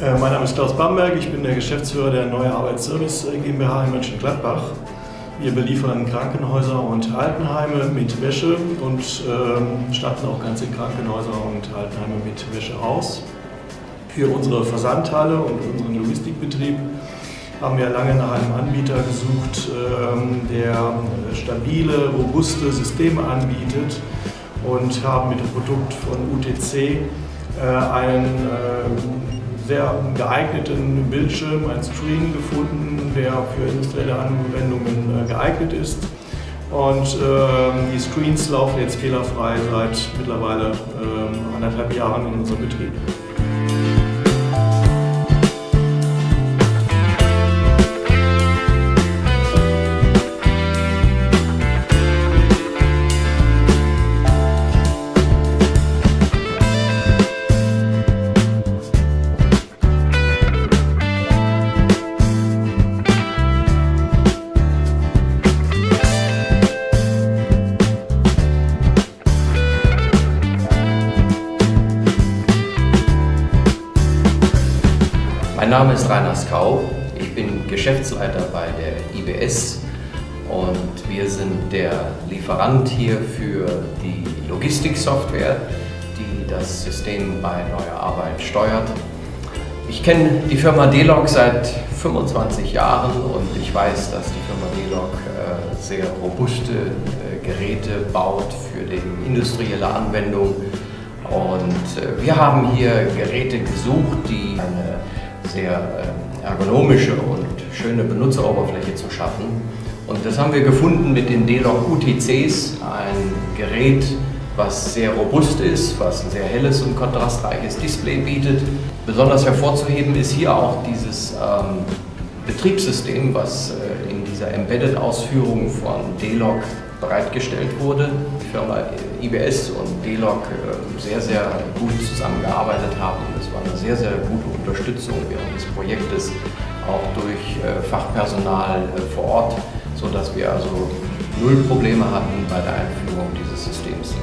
Äh, mein Name ist Klaus Bamberg, ich bin der Geschäftsführer der Neue Arbeitsservice GmbH in Mönchengladbach. Wir beliefern Krankenhäuser und Altenheime mit Wäsche und äh, statten auch ganze Krankenhäuser und Altenheime mit Wäsche aus. Für unsere Versandhalle und unseren Logistikbetrieb haben wir lange nach einem Anbieter gesucht, ähm, der stabile, robuste Systeme anbietet und haben mit dem Produkt von UTC äh, einen äh, sehr geeigneten Bildschirm, einen Screen gefunden, der für industrielle Anwendungen äh, geeignet ist. Und äh, die Screens laufen jetzt fehlerfrei seit mittlerweile äh, anderthalb Jahren in unserem Betrieb. Mein Name ist Rainer Skau, ich bin Geschäftsleiter bei der IBS und wir sind der Lieferant hier für die Logistiksoftware, die das System bei Neuer Arbeit steuert. Ich kenne die Firma D-Log seit 25 Jahren und ich weiß, dass die Firma D-Log äh, sehr robuste äh, Geräte baut für die industrielle Anwendung und äh, wir haben hier Geräte gesucht, die eine sehr ähm, ergonomische und schöne Benutzeroberfläche zu schaffen. Und das haben wir gefunden mit den D-Log UTCs, ein Gerät, was sehr robust ist, was ein sehr helles und kontrastreiches Display bietet. Besonders hervorzuheben ist hier auch dieses ähm, Betriebssystem, was äh, in dieser Embedded-Ausführung von D-Log bereitgestellt wurde. Die Firma IBS und D-Log äh, sehr, sehr gut zusammengearbeitet haben. Es war eine sehr, sehr gute Unterstützung während des Projektes, auch durch äh, Fachpersonal äh, vor Ort, sodass wir also null Probleme hatten bei der Einführung dieses Systems.